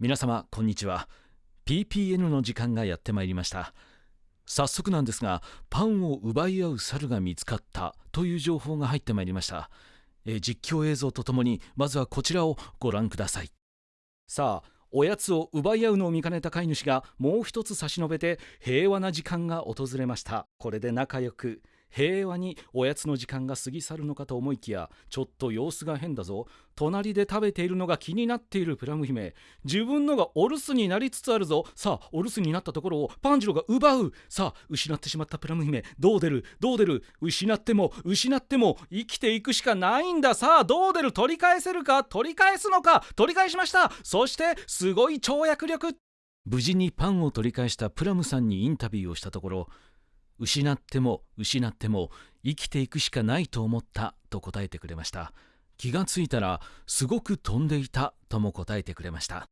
皆様こんにちは。PPN の時間がやってまいりました。早速なんですがパンを奪い合う猿が見つかったという情報が入ってまいりました。え実況映像とともにまずはこちらをご覧ください。さあおやつを奪い合うのを見かねた飼い主がもう一つ差し伸べて平和な時間が訪れました。これで仲良く。平和におやつの時間が過ぎ去るのかと思いきやちょっと様子が変だぞ。隣で食べているのが気になっているプラム姫。自分のがお留守になりつつあるぞ。さあお留守になったところをパンジロが奪う。さあ失ってしまったプラム姫。どう出る？どう出る？失っても失っても生きていくしかないんだ。さあどう出る？取り返せるか？取り返すのか？取り返しました。そしてすごい跳躍力。無事にパンを取り返したプラムさんにインタビューをしたところ失っても失っても生きていくしかないと思ったと答えてくれました。気がついたらすごく飛んでいたとも答えてくれました。